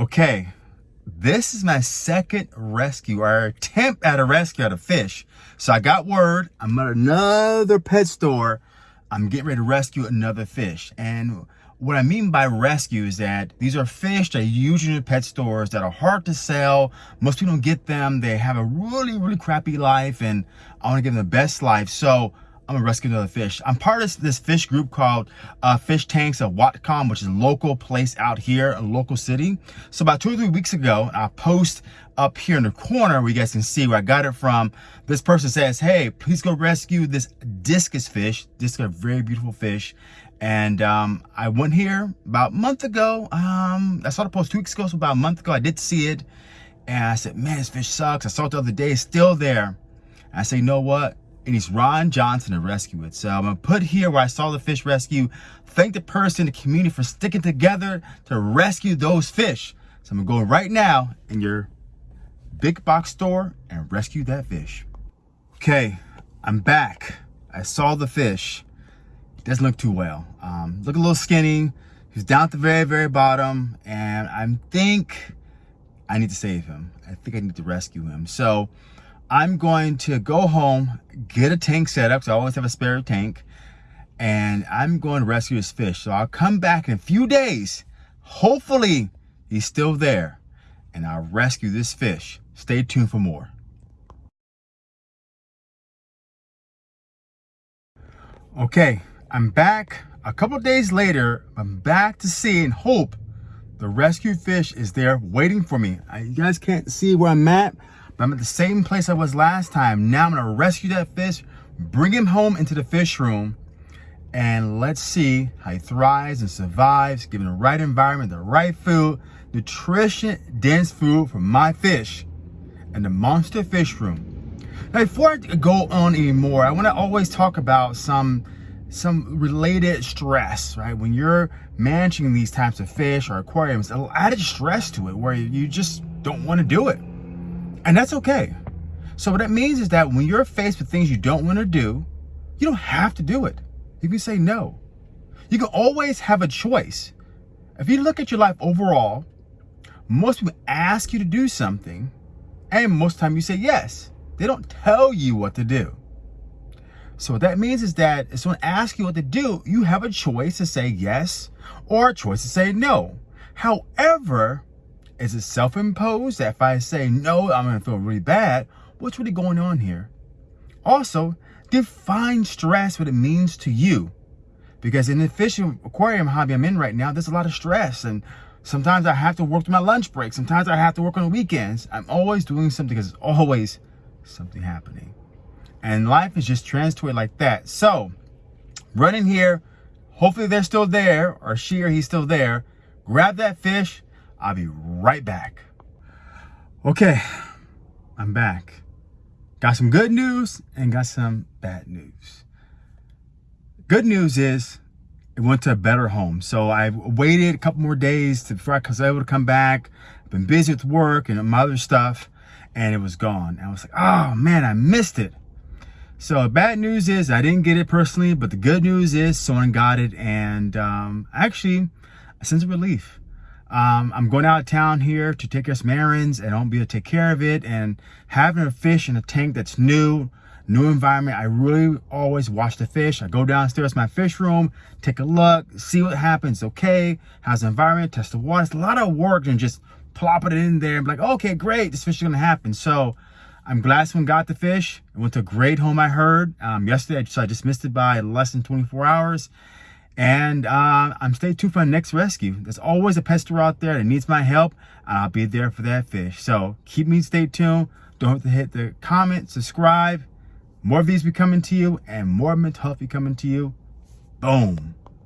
Okay, this is my second rescue or attempt at a rescue at a fish. So I got word, I'm at another pet store. I'm getting ready to rescue another fish. And what I mean by rescue is that these are fish that are usually in pet stores that are hard to sell. Most people don't get them. They have a really, really crappy life and I want to give them the best life. So I'm gonna rescue another fish. I'm part of this fish group called uh, Fish Tanks of Whatcom, which is a local place out here, a local city. So about two or three weeks ago, I post up here in the corner where you guys can see where I got it from. This person says, hey, please go rescue this discus fish. This is a very beautiful fish. And um, I went here about a month ago. Um, I saw the post two weeks ago, so about a month ago, I did see it. And I said, man, this fish sucks. I saw it the other day, it's still there. I say, you know what? It needs Ron Johnson to rescue it. So I'm gonna put here where I saw the fish rescue, thank the person, the community for sticking together to rescue those fish. So I'm gonna go right now in your big box store and rescue that fish. Okay, I'm back. I saw the fish. It doesn't look too well. Um, look a little skinny. He's down at the very, very bottom. And I think I need to save him. I think I need to rescue him. So I'm going to go home, get a tank set up, because I always have a spare tank, and I'm going to rescue this fish. So I'll come back in a few days. Hopefully, he's still there, and I'll rescue this fish. Stay tuned for more. Okay, I'm back a couple days later. I'm back to see and hope the rescued fish is there waiting for me. You guys can't see where I'm at, I'm at the same place I was last time. Now I'm gonna rescue that fish, bring him home into the fish room, and let's see how he thrives and survives, given the right environment, the right food, nutrition dense food for my fish and the monster fish room. Now, before I go on anymore, I wanna always talk about some some related stress, right? When you're managing these types of fish or aquariums, added stress to it where you just don't want to do it. And that's okay. So what that means is that when you're faced with things you don't want to do, you don't have to do it. You can say no. You can always have a choice. If you look at your life overall, most people ask you to do something, and most time you say yes. They don't tell you what to do. So what that means is that if someone asks you what to do, you have a choice to say yes or a choice to say no. However, is it self-imposed that if I say no, I'm gonna feel really bad? What's really going on here? Also, define stress, what it means to you. Because in the fish aquarium hobby I'm in right now, there's a lot of stress and sometimes I have to work through my lunch break. Sometimes I have to work on the weekends. I'm always doing something because there's always something happening. And life is just transitory like that. So, running here, hopefully they're still there or she or he's still there. Grab that fish, I'll be right back. Okay, I'm back. Got some good news and got some bad news. Good news is it went to a better home. So I waited a couple more days to, before I was able to come back. I've been busy with work and my other stuff and it was gone. I was like, oh man, I missed it. So bad news is I didn't get it personally, but the good news is someone got it and um, actually a sense of relief. Um, I'm going out of town here to take care of some errands and I won't be able to take care of it. And having a fish in a tank that's new, new environment, I really always watch the fish. I go downstairs my fish room, take a look, see what happens. Okay, how's the environment, test the water. It's a lot of work and just plopping it in there and be like, okay, great, this fish is gonna happen. So I'm glad someone got the fish. It went to a great home, I heard. Um, yesterday, so I just missed it by less than 24 hours. And uh, I'm stay tuned for the next rescue. There's always a pester out there that needs my help, and I'll be there for that fish. So keep me stay tuned. Don't forget to hit the comment, subscribe. More of these be coming to you, and more mental health be coming to you. Boom.